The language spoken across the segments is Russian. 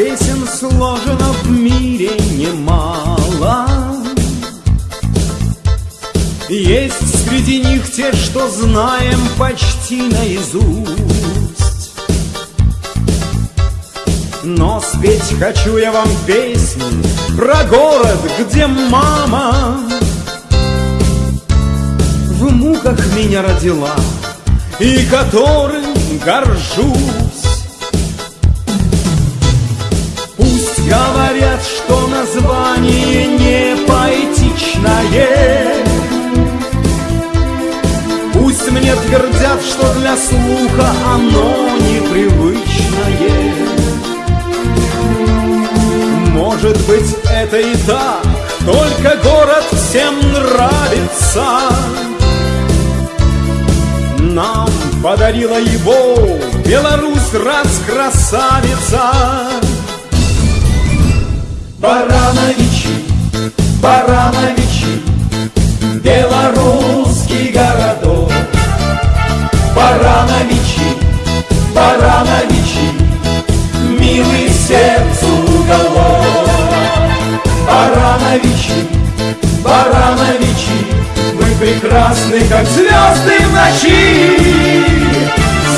песен сложено в мире немало. Есть среди них те, что знаем почти наизусть. Но спеть хочу я вам песню про город, где мама В муках меня родила и которым горжусь Говорят, что название не поэтичное. Пусть мне твердят, что для слуха оно непривычное. Может быть, это и так, только город всем нравится. Нам подарила его Беларусь раскрасавица Барановичи, Барановичи, белорусский городок. Барановичи, Барановичи, милый сердцу уголок. Барановичи, Барановичи, мы прекрасны, как звезды в ночи.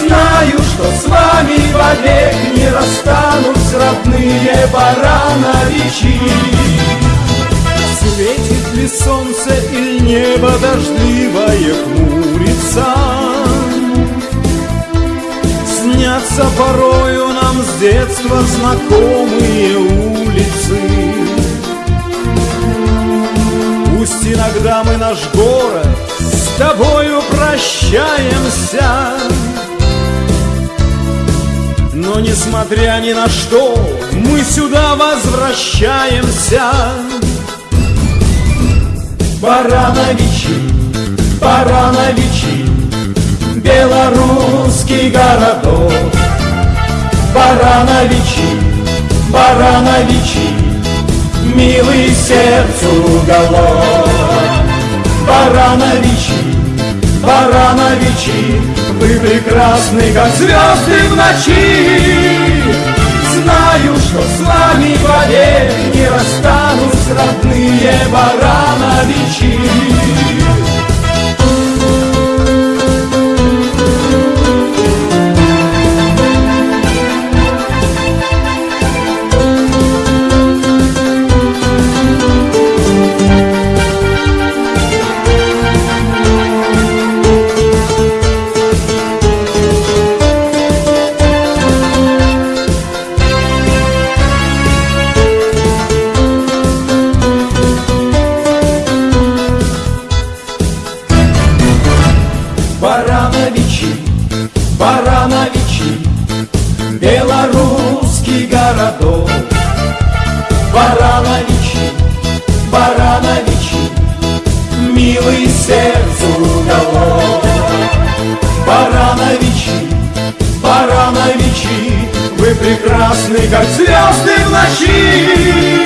Знаю, что с вами вовек не расстанусь родные барановичи. Светит ли солнце или небо дождливое хмурится? Снятся порою нам с детства знакомые улицы. Пусть иногда мы наш город с тобою прощаемся, несмотря ни на что, мы сюда возвращаемся. Барановичи, Барановичи, белорусский городок. Барановичи, Барановичи, милый сердцу уголок. Барановичи, Барановичи, вы прекрасны, как звезды в ночи. Знаю, что с вами вовек не расстанусь родные Барановичи. Прекрасны, как звезды в ночи.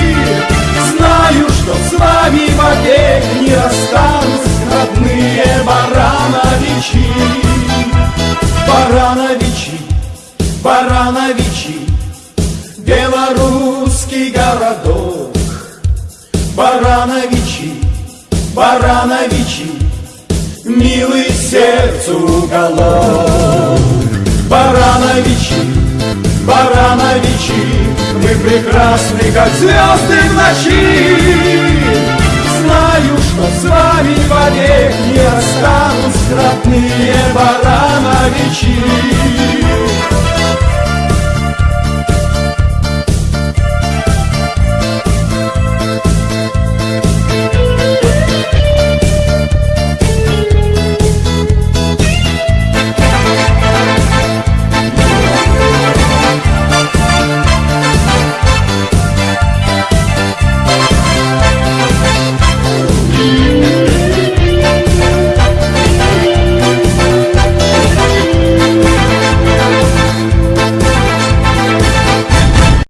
Знаю, что с вами вовек не расстанусь родные Барановичи. Барановичи, Барановичи, белорусский городок. Барановичи, Барановичи, милый сердцу уголок. Вы прекрасны, как звезды в ночи.